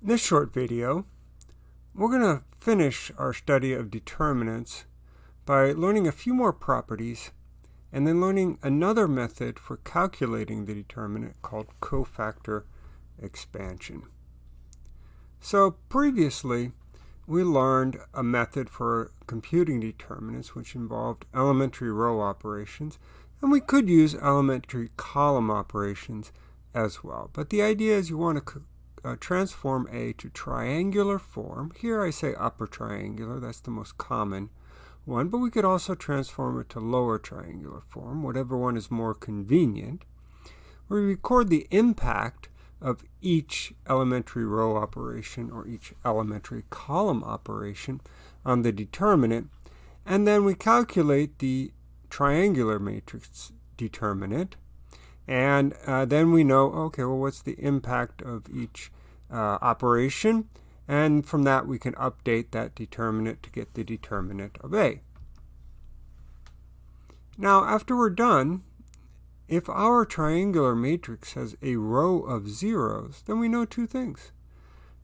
In this short video, we're going to finish our study of determinants by learning a few more properties and then learning another method for calculating the determinant called cofactor expansion. So previously, we learned a method for computing determinants which involved elementary row operations, and we could use elementary column operations as well. But the idea is you want to uh, transform A to triangular form. Here I say upper triangular, that's the most common one, but we could also transform it to lower triangular form, whatever one is more convenient. We record the impact of each elementary row operation or each elementary column operation on the determinant, and then we calculate the triangular matrix determinant, and uh, then we know, okay, well, what's the impact of each uh, operation? And from that, we can update that determinant to get the determinant of A. Now, after we're done, if our triangular matrix has a row of zeros, then we know two things.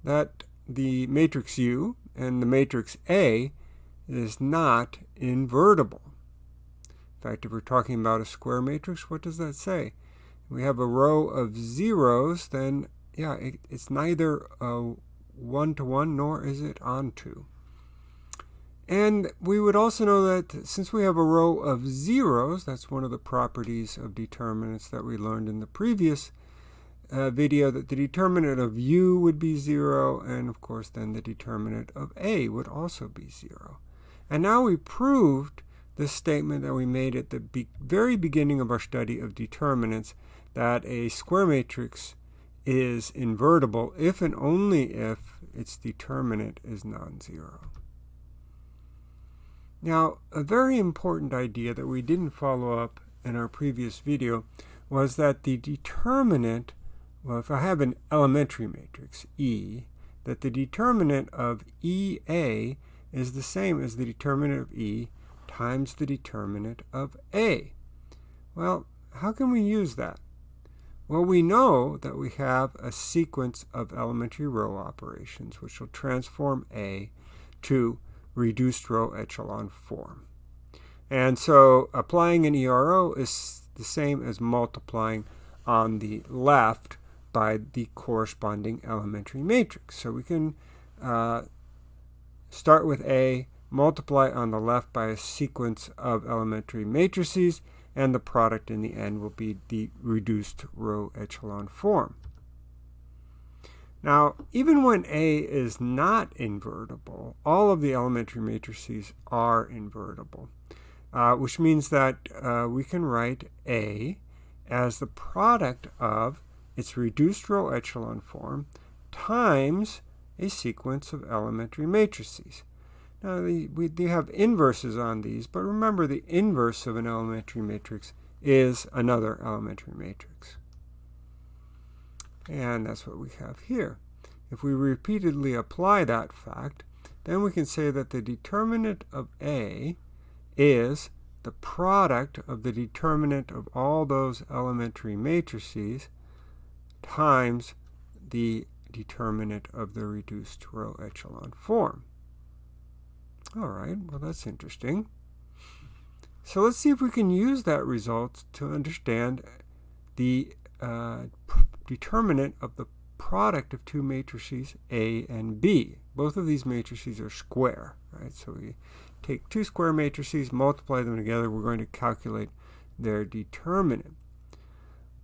That the matrix U and the matrix A is not invertible. In fact, if we're talking about a square matrix, what does that say? We have a row of zeros, then yeah, it, it's neither a one-to-one nor is it onto. And we would also know that since we have a row of zeros, that's one of the properties of determinants that we learned in the previous uh, video, that the determinant of u would be 0, and of course then the determinant of a would also be 0. And now we proved the statement that we made at the be very beginning of our study of determinants, that a square matrix is invertible if and only if its determinant is non-zero. Now, a very important idea that we didn't follow up in our previous video was that the determinant, well, if I have an elementary matrix, E, that the determinant of EA is the same as the determinant of E times the determinant of A. Well, how can we use that? Well, we know that we have a sequence of elementary row operations which will transform A to reduced row echelon form. And so applying an ERO is the same as multiplying on the left by the corresponding elementary matrix. So we can uh, start with A, multiply on the left by a sequence of elementary matrices, and the product in the end will be the reduced row echelon form. Now, even when A is not invertible, all of the elementary matrices are invertible, uh, which means that uh, we can write A as the product of its reduced row echelon form times a sequence of elementary matrices. Now, the, we do have inverses on these, but remember the inverse of an elementary matrix is another elementary matrix. And that's what we have here. If we repeatedly apply that fact, then we can say that the determinant of A is the product of the determinant of all those elementary matrices times the determinant of the reduced row echelon form. All right, well, that's interesting. So let's see if we can use that result to understand the uh, determinant of the product of two matrices A and B. Both of these matrices are square, right? So we take two square matrices, multiply them together, we're going to calculate their determinant.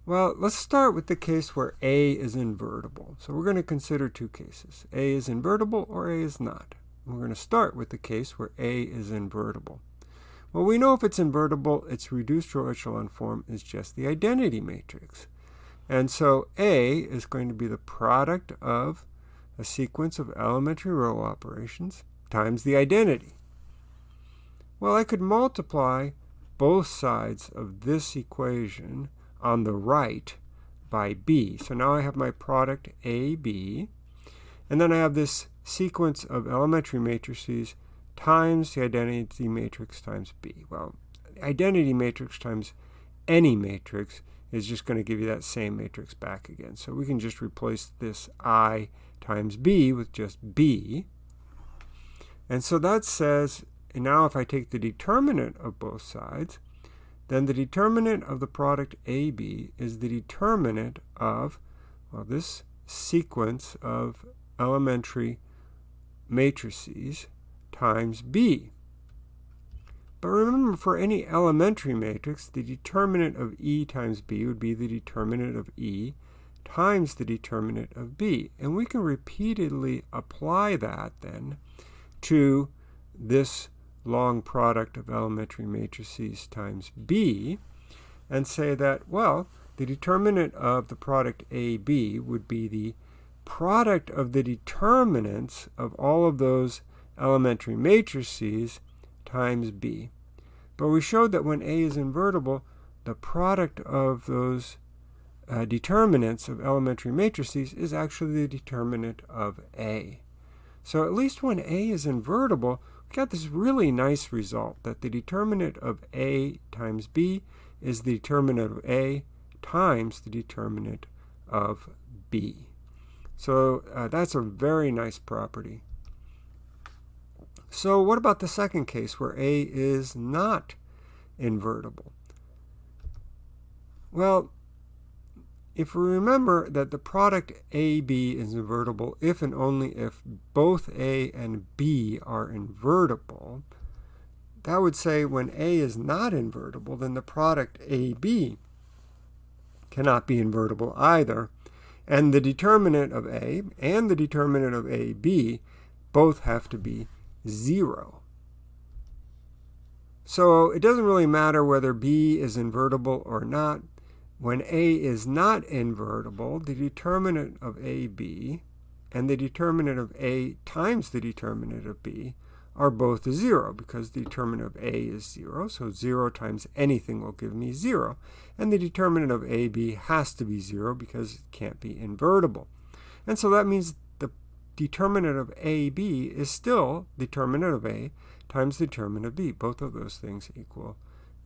Well, let's start with the case where A is invertible. So we're going to consider two cases. A is invertible or A is not. We're going to start with the case where A is invertible. Well, we know if it's invertible, its reduced row echelon form is just the identity matrix. And so A is going to be the product of a sequence of elementary row operations times the identity. Well, I could multiply both sides of this equation on the right by b. So now I have my product AB, and then I have this sequence of elementary matrices times the identity matrix times b. Well, identity matrix times any matrix is just going to give you that same matrix back again. So we can just replace this I times B with just B. And so that says, and now if I take the determinant of both sides, then the determinant of the product AB is the determinant of, well, this sequence of elementary matrices times B. But remember, for any elementary matrix, the determinant of E times B would be the determinant of E times the determinant of B. And we can repeatedly apply that then to this long product of elementary matrices times B and say that, well, the determinant of the product AB would be the product of the determinants of all of those elementary matrices times b. But we showed that when A is invertible, the product of those uh, determinants of elementary matrices is actually the determinant of A. So at least when A is invertible, we got this really nice result that the determinant of A times B is the determinant of A times the determinant of B. So uh, that's a very nice property. So what about the second case where A is not invertible? Well, if we remember that the product AB is invertible if and only if both A and B are invertible, that would say when A is not invertible, then the product AB cannot be invertible either. And the determinant of A and the determinant of AB both have to be 0. So it doesn't really matter whether B is invertible or not. When A is not invertible, the determinant of AB and the determinant of A times the determinant of B are both 0 because the determinant of A is 0. So 0 times anything will give me 0. And the determinant of AB has to be 0 because it can't be invertible. And so that means the determinant of AB is still determinant of A times determinant of B. Both of those things equal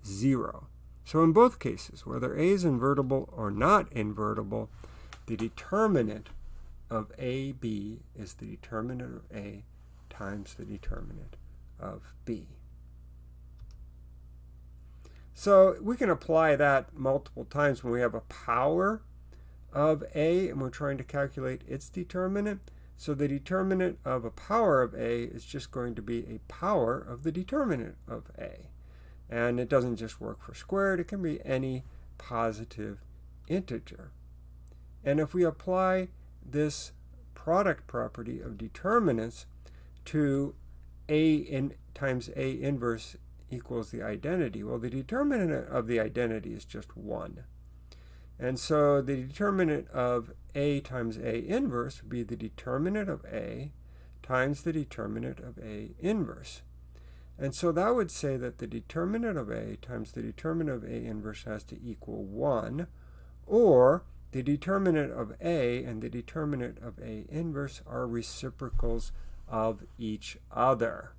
0. So in both cases, whether A is invertible or not invertible, the determinant of AB is the determinant of A times the determinant of B. So we can apply that multiple times when we have a power of A and we're trying to calculate its determinant. So the determinant of a power of a is just going to be a power of the determinant of a. And it doesn't just work for squared, it can be any positive integer. And if we apply this product property of determinants to a in, times a inverse equals the identity, well, the determinant of the identity is just 1. And so the determinant of A times A inverse would be the determinant of A times the determinant of A inverse. And so that would say that the determinant of A times the determinant of A inverse has to equal 1, or the determinant of A and the determinant of A inverse are reciprocals of each other.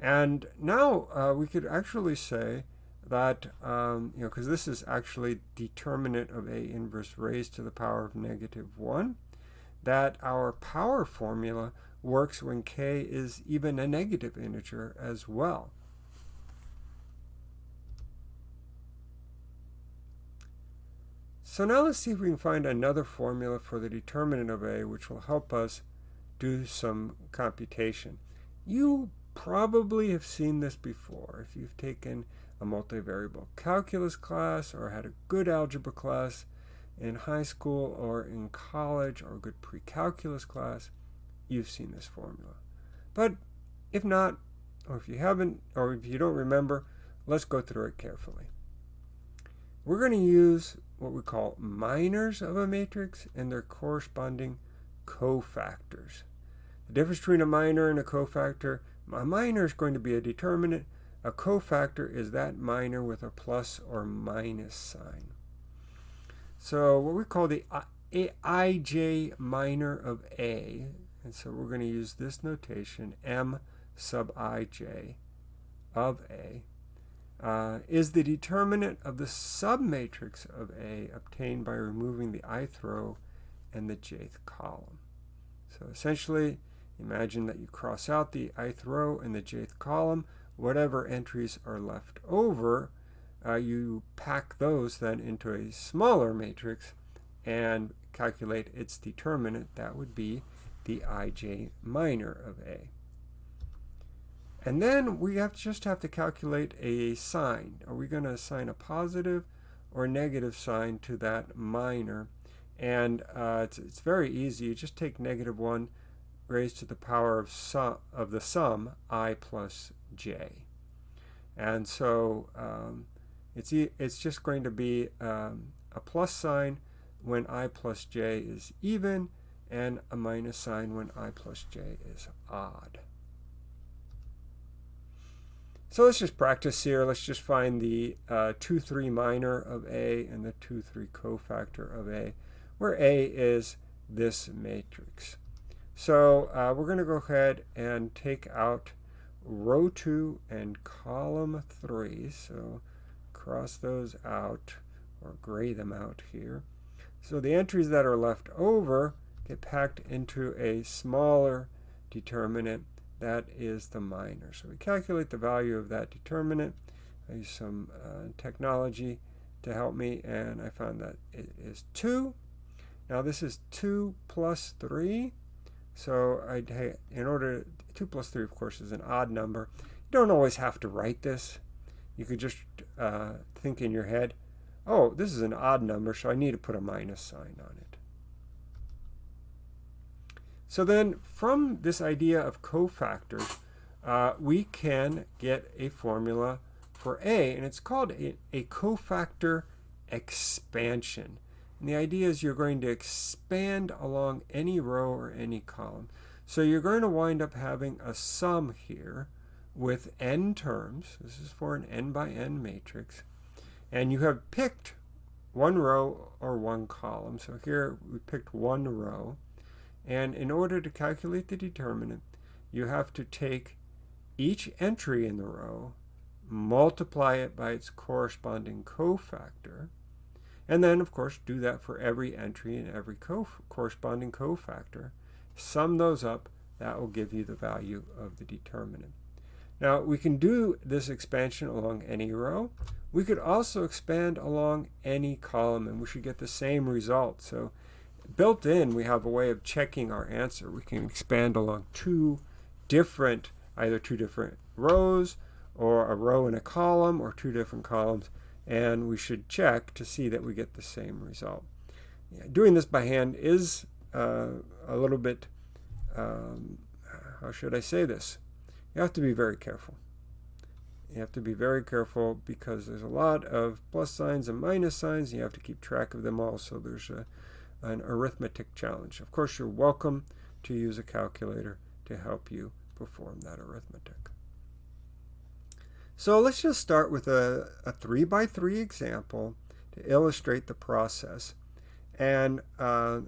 And now uh, we could actually say that, um, you know, because this is actually determinant of A inverse raised to the power of negative 1, that our power formula works when k is even a negative integer as well. So now let's see if we can find another formula for the determinant of A which will help us do some computation. You probably have seen this before if you've taken a multivariable calculus class or had a good algebra class in high school or in college or a good pre-calculus class, you've seen this formula. But if not, or if you haven't, or if you don't remember, let's go through it carefully. We're going to use what we call minors of a matrix and their corresponding cofactors. The difference between a minor and a cofactor, a minor is going to be a determinant, a cofactor is that minor with a plus or minus sign. So what we call the ij minor of A, and so we're going to use this notation, m sub ij of A. uh, is the determinant of the submatrix of A obtained by removing the ith row and the jth column. So essentially, imagine that you cross out the ith row and the jth column. Whatever entries are left over, uh, you pack those then into a smaller matrix and calculate its determinant. That would be the ij minor of A. And then we have just have to calculate a sign. Are we going to assign a positive or negative sign to that minor? And uh, it's, it's very easy. You just take negative 1 raised to the power of, sum, of the sum i plus j. And so um, it's, it's just going to be um, a plus sign when i plus j is even and a minus sign when i plus j is odd. So let's just practice here. Let's just find the 2-3 uh, minor of A and the 2-3 cofactor of A, where A is this matrix. So uh, we're going to go ahead and take out row 2 and column 3. So cross those out or gray them out here. So the entries that are left over get packed into a smaller determinant that is the minor. So we calculate the value of that determinant. I use some uh, technology to help me, and I found that it is 2. Now this is 2 plus 3. So I, in order, 2 plus 3, of course, is an odd number. You don't always have to write this. You could just uh, think in your head, oh, this is an odd number, so I need to put a minus sign on it. So then from this idea of cofactors, uh, we can get a formula for A, and it's called a, a cofactor expansion. And the idea is you're going to expand along any row or any column. So you're going to wind up having a sum here with n terms. This is for an n by n matrix. And you have picked one row or one column. So here we picked one row. And in order to calculate the determinant, you have to take each entry in the row, multiply it by its corresponding cofactor, and then, of course, do that for every entry and every co corresponding cofactor. Sum those up, that will give you the value of the determinant. Now, we can do this expansion along any row. We could also expand along any column, and we should get the same result. So built in, we have a way of checking our answer. We can expand along two different, either two different rows, or a row and a column, or two different columns, and we should check to see that we get the same result. Yeah, doing this by hand is uh, a little bit, um, how should I say this? You have to be very careful. You have to be very careful because there's a lot of plus signs and minus signs. And you have to keep track of them all. So there's a, an arithmetic challenge. Of course, you're welcome to use a calculator to help you perform that arithmetic. So let's just start with a, a 3 by 3 example to illustrate the process. And uh,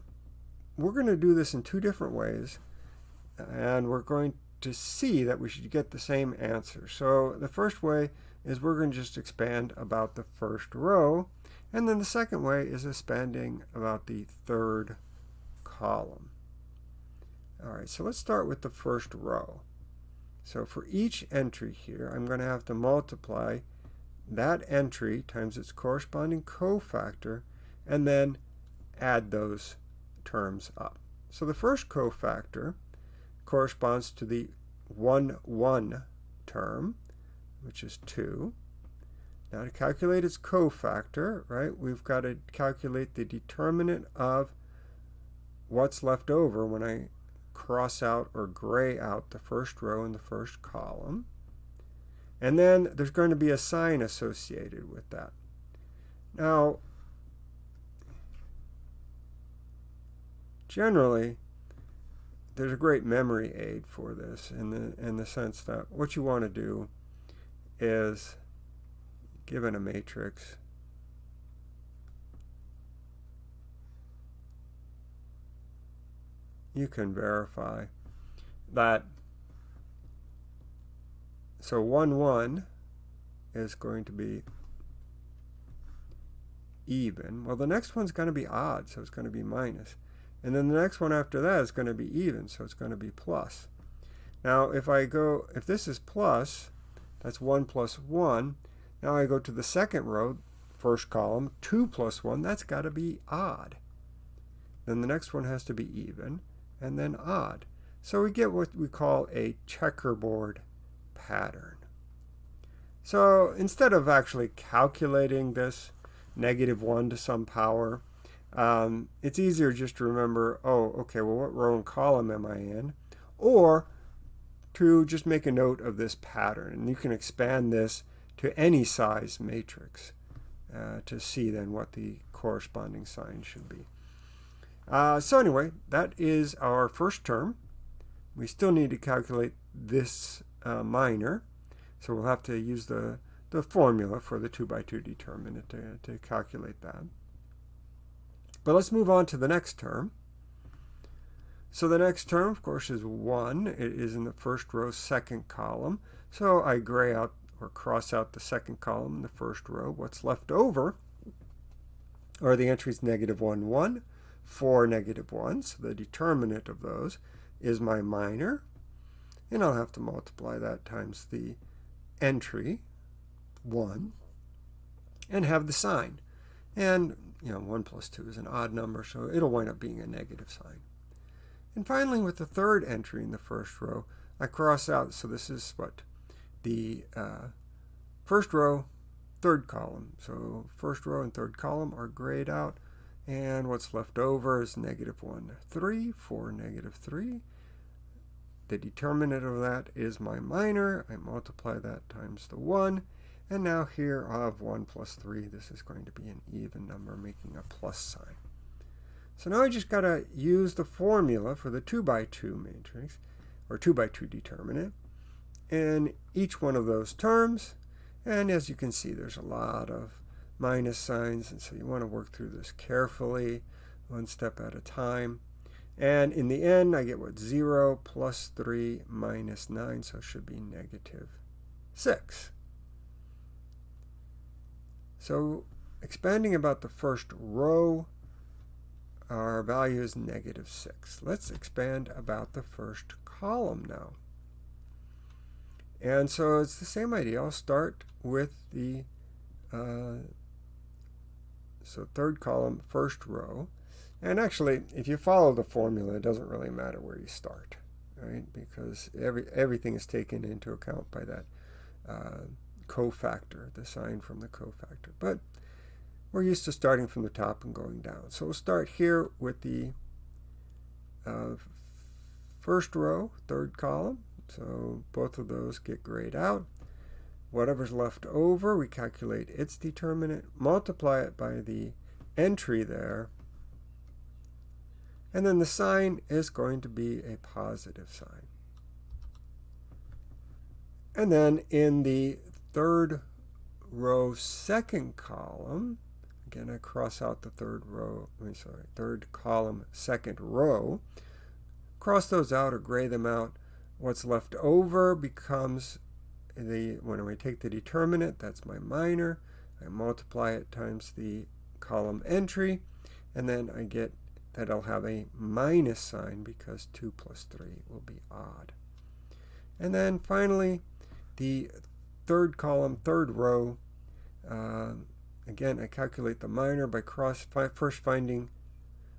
we're going to do this in two different ways. And we're going to see that we should get the same answer. So the first way is we're going to just expand about the first row. And then the second way is expanding about the third column. All right, so let's start with the first row. So for each entry here, I'm going to have to multiply that entry times its corresponding cofactor and then add those terms up. So the first cofactor corresponds to the 1, 1 term, which is 2. Now to calculate its cofactor, right, we've got to calculate the determinant of what's left over when I cross out or gray out the first row in the first column. And then there's going to be a sign associated with that. Now, generally, there's a great memory aid for this in the, in the sense that what you want to do is given a matrix, you can verify that so 1 1 is going to be even. Well, the next one's going to be odd, so it's going to be minus. And then the next one after that is going to be even, so it's going to be plus. Now, if I go, if this is plus, that's 1 plus 1. Now I go to the second row, first column, 2 plus 1, that's got to be odd. Then the next one has to be even, and then odd. So we get what we call a checkerboard pattern. So instead of actually calculating this negative 1 to some power, um, it's easier just to remember, oh, okay, well, what row and column am I in? Or to just make a note of this pattern. And you can expand this to any size matrix uh, to see then what the corresponding sign should be. Uh, so anyway, that is our first term. We still need to calculate this uh, minor. So we'll have to use the, the formula for the 2 by 2 determinant to, to calculate that. But let's move on to the next term. So the next term, of course, is 1. It is in the first row, second column. So I gray out or cross out the second column in the first row. What's left over are the entries negative 1, 1, 4, negative 1. So the determinant of those is my minor. And I'll have to multiply that times the entry, 1, and have the sign. And, you know, 1 plus 2 is an odd number, so it'll wind up being a negative sign. And finally, with the third entry in the first row, I cross out, so this is what? The uh, first row, third column. So first row and third column are grayed out, and what's left over is negative 1, 3, 4, negative 3. The determinant of that is my minor. I multiply that times the 1, and now here I have 1 plus 3. This is going to be an even number, making a plus sign. So now I just got to use the formula for the 2 by 2 matrix, or 2 by 2 determinant, in each one of those terms. And as you can see, there's a lot of minus signs, and so you want to work through this carefully, one step at a time. And in the end, I get what? 0 plus 3 minus 9, so it should be negative 6. So expanding about the first row, our value is negative 6. Let's expand about the first column now. And so it's the same idea. I'll start with the uh, so third column, first row. And actually, if you follow the formula, it doesn't really matter where you start, right? Because every everything is taken into account by that uh, cofactor, the sign from the cofactor. But we're used to starting from the top and going down. So we'll start here with the uh, first row, third column. So both of those get grayed out. Whatever's left over, we calculate its determinant, multiply it by the entry there, and then the sign is going to be a positive sign. And then in the third row, second column, Again, I cross out the third row, I mean, sorry, third column, second row. Cross those out or gray them out. What's left over becomes the, when I take the determinant, that's my minor. I multiply it times the column entry, and then I get that I'll have a minus sign because 2 plus 3 will be odd. And then finally, the third column, third row, uh, Again, I calculate the minor by cross first finding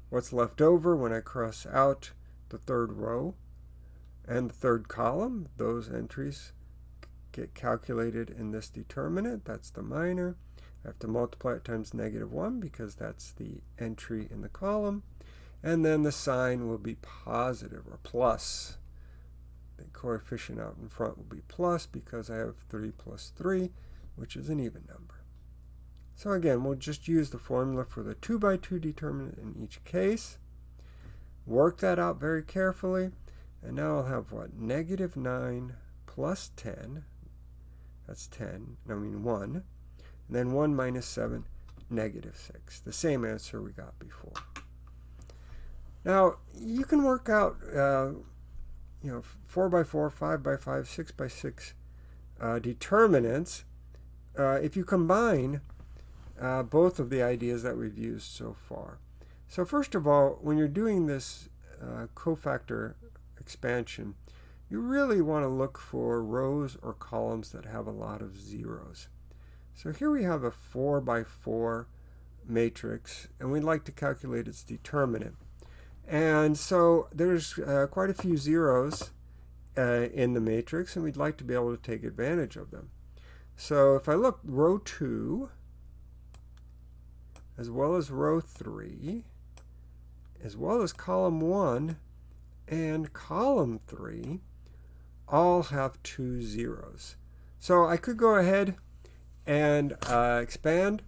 what's left over when I cross out the third row and the third column. Those entries get calculated in this determinant. That's the minor. I have to multiply it times negative 1 because that's the entry in the column. And then the sign will be positive or plus. The coefficient out in front will be plus because I have 3 plus 3, which is an even number. So again, we'll just use the formula for the 2 by 2 determinant in each case. Work that out very carefully. And now I'll have what? Negative 9 plus 10. That's 10. I mean 1. And then 1 minus 7, negative 6. The same answer we got before. Now, you can work out, uh, you know, 4 by 4, 5 by 5, 6 by 6 uh, determinants uh, if you combine uh, both of the ideas that we've used so far. So first of all, when you're doing this uh, cofactor expansion, you really want to look for rows or columns that have a lot of zeros. So here we have a 4 by 4 matrix, and we'd like to calculate its determinant. And so there's uh, quite a few zeros uh, in the matrix, and we'd like to be able to take advantage of them. So if I look row 2, as well as row 3, as well as column 1 and column 3, all have two zeros. So I could go ahead and uh, expand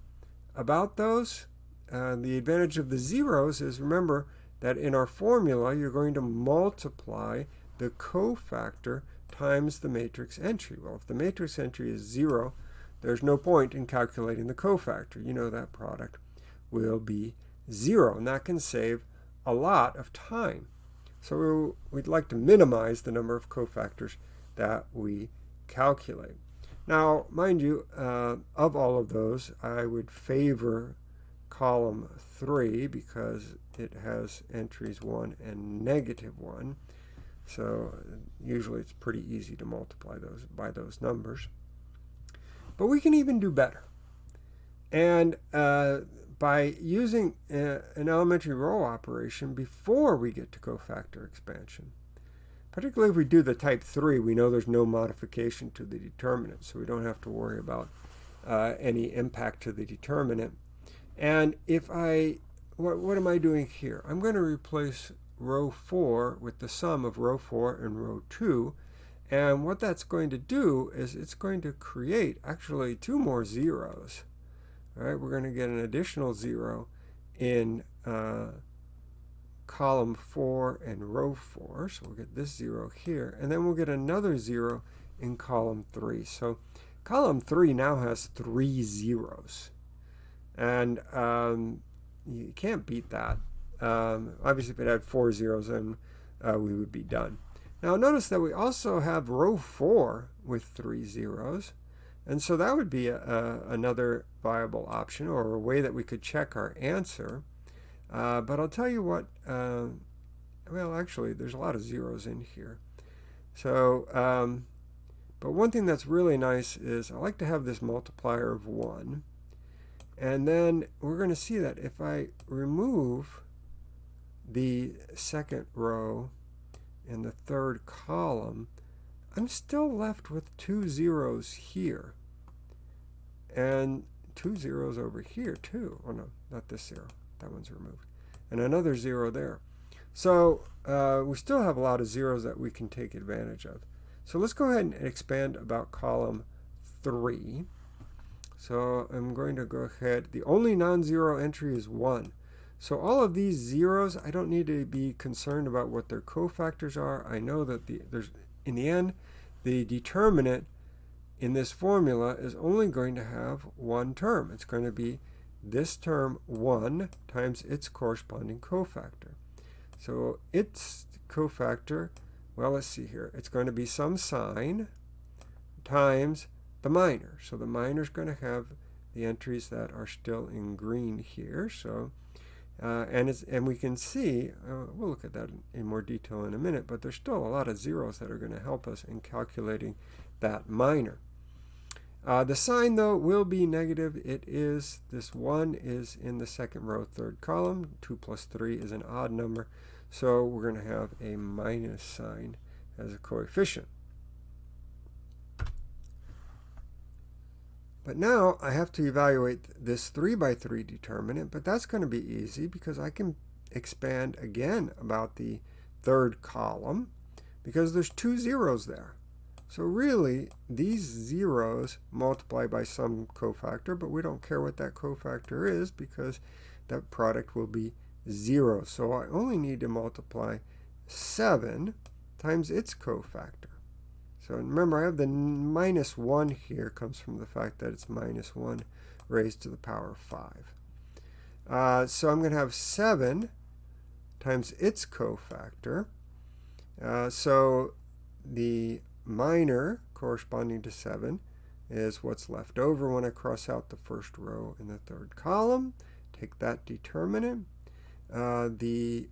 about those. Uh, the advantage of the zeros is remember that in our formula you're going to multiply the cofactor times the matrix entry. Well, if the matrix entry is 0, there's no point in calculating the cofactor. You know that product will be 0, and that can save a lot of time. So we'd like to minimize the number of cofactors that we calculate. Now, mind you, uh, of all of those, I would favor column 3 because it has entries 1 and negative 1. So usually it's pretty easy to multiply those by those numbers. But we can even do better. And uh, by using a, uh, an elementary row operation before we get to cofactor expansion, particularly if we do the type 3, we know there's no modification to the determinant, so we don't have to worry about uh, any impact to the determinant. And if I, what, what am I doing here? I'm going to replace row 4 with the sum of row 4 and row 2. And what that's going to do is it's going to create actually two more zeros. All right, we're going to get an additional zero in uh, column 4 and row 4. So we'll get this 0 here. And then we'll get another 0 in column 3. So column 3 now has three zeros. And um, you can't beat that. Um, obviously, if it had four zeros, then uh, we would be done. Now notice that we also have row 4 with three zeros. And so that would be a, a, another viable option or a way that we could check our answer. Uh, but I'll tell you what, uh, well, actually, there's a lot of zeros in here. So, um, but one thing that's really nice is I like to have this multiplier of 1. And then we're going to see that if I remove the second row and the third column, I'm still left with two zeros here. And two zeros over here too. Oh no, not this zero. That one's removed. And another zero there. So uh, we still have a lot of zeros that we can take advantage of. So let's go ahead and expand about column 3. So I'm going to go ahead. The only non-zero entry is 1. So all of these zeros, I don't need to be concerned about what their cofactors are. I know that the, there's in the end, the determinant in this formula is only going to have one term. It's going to be this term 1 times its corresponding cofactor. So its cofactor, well, let's see here. It's going to be some sign times the minor. So the minor is going to have the entries that are still in green here. So uh, and, and we can see, uh, we'll look at that in, more detail in a minute, but there's still a lot of zeros that are going to help us in calculating that minor. Uh, the sign, though, will be negative. It is, this 1 is in the second row, third column. 2 plus 3 is an odd number. So we're going to have a minus sign as a coefficient. But now I have to evaluate this 3 by 3 determinant, but that's going to be easy because I can expand again about the third column because there's two zeros there. So really, these zeros multiply by some cofactor, but we don't care what that cofactor is because that product will be 0. So I only need to multiply 7 times its cofactor. So remember, I have the minus 1 here comes from the fact that it's minus 1 raised to the power of 5. Uh, so I'm going to have 7 times its cofactor. Uh, so the minor corresponding to 7 is what's left over when I cross out the first row in the third column. Take that determinant. Uh, the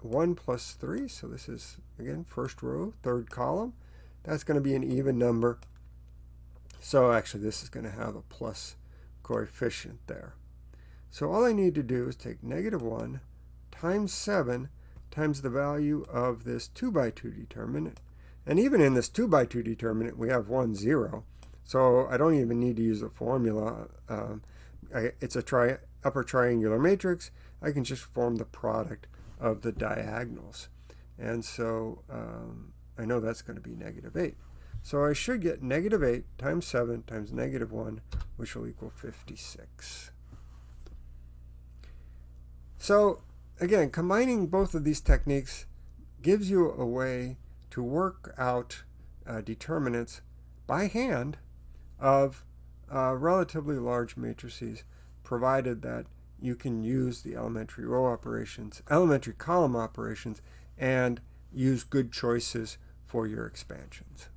1 plus 3, so this is, again, first row, third column. That's going to be an even number. So actually, this is going to have a plus coefficient there. So all I need to do is take negative 1 times 7 times the value of this 2 by 2 determinant. And even in this 2 by 2 determinant, we have 1, 0. So I don't even need to use a formula. Um, I, it's a tri upper triangular matrix. I can just form the product of the diagonals. And so um, I know that's going to be negative 8. So I should get negative 8 times 7 times negative 1, which will equal 56. So again, combining both of these techniques gives you a way to work out uh, determinants by hand of uh, relatively large matrices, provided that you can use the elementary row operations, elementary column operations, and use good choices for your expansions.